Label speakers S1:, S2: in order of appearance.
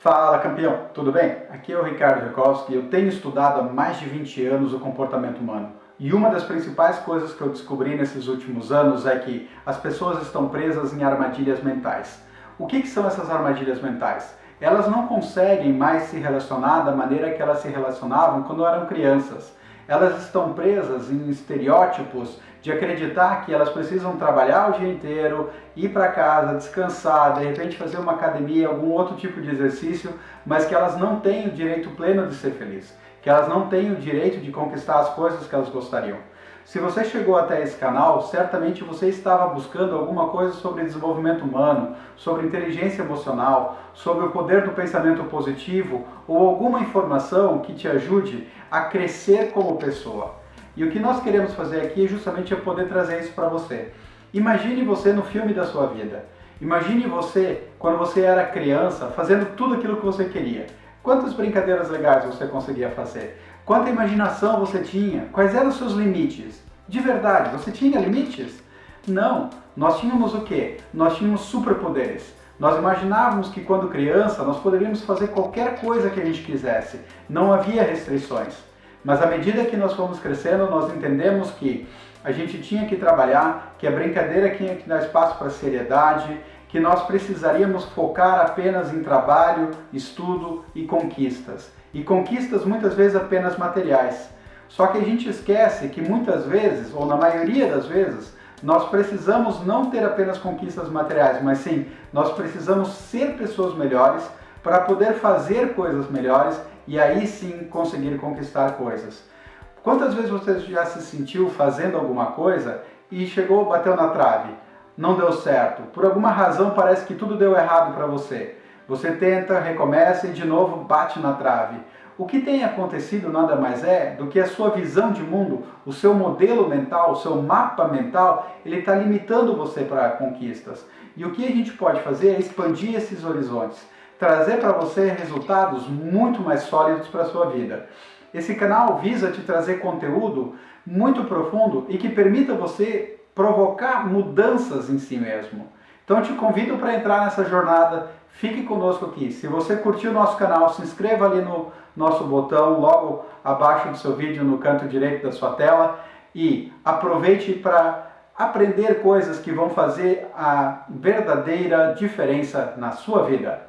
S1: Fala campeão, tudo bem? Aqui é o Ricardo Rekowski eu tenho estudado há mais de 20 anos o comportamento humano. E uma das principais coisas que eu descobri nesses últimos anos é que as pessoas estão presas em armadilhas mentais. O que, que são essas armadilhas mentais? Elas não conseguem mais se relacionar da maneira que elas se relacionavam quando eram crianças elas estão presas em estereótipos de acreditar que elas precisam trabalhar o dia inteiro, ir para casa, descansar, de repente fazer uma academia, algum outro tipo de exercício, mas que elas não têm o direito pleno de ser feliz, que elas não têm o direito de conquistar as coisas que elas gostariam. Se você chegou até esse canal, certamente você estava buscando alguma coisa sobre desenvolvimento humano, sobre inteligência emocional, sobre o poder do pensamento positivo ou alguma informação que te ajude a crescer como pessoa. E o que nós queremos fazer aqui é justamente poder trazer isso para você. Imagine você no filme da sua vida. Imagine você, quando você era criança, fazendo tudo aquilo que você queria. Quantas brincadeiras legais você conseguia fazer? Quanta imaginação você tinha? Quais eram os seus limites? De verdade, você tinha limites? Não. Nós tínhamos o quê? Nós tínhamos superpoderes. Nós imaginávamos que quando criança nós poderíamos fazer qualquer coisa que a gente quisesse. Não havia restrições. Mas à medida que nós fomos crescendo, nós entendemos que a gente tinha que trabalhar, que a brincadeira tinha que dar espaço para seriedade, que nós precisaríamos focar apenas em trabalho, estudo e conquistas. E conquistas muitas vezes apenas materiais. Só que a gente esquece que muitas vezes, ou na maioria das vezes, nós precisamos não ter apenas conquistas materiais, mas sim, nós precisamos ser pessoas melhores para poder fazer coisas melhores e aí sim conseguir conquistar coisas. Quantas vezes você já se sentiu fazendo alguma coisa e chegou, bateu na trave? não deu certo, por alguma razão parece que tudo deu errado para você. Você tenta, recomeça e de novo bate na trave. O que tem acontecido nada mais é do que a sua visão de mundo, o seu modelo mental, o seu mapa mental, ele está limitando você para conquistas. E o que a gente pode fazer é expandir esses horizontes, trazer para você resultados muito mais sólidos para a sua vida. Esse canal visa te trazer conteúdo muito profundo e que permita você provocar mudanças em si mesmo. Então eu te convido para entrar nessa jornada, fique conosco aqui. Se você curtiu o nosso canal, se inscreva ali no nosso botão, logo abaixo do seu vídeo, no canto direito da sua tela, e aproveite para aprender coisas que vão fazer a verdadeira diferença na sua vida.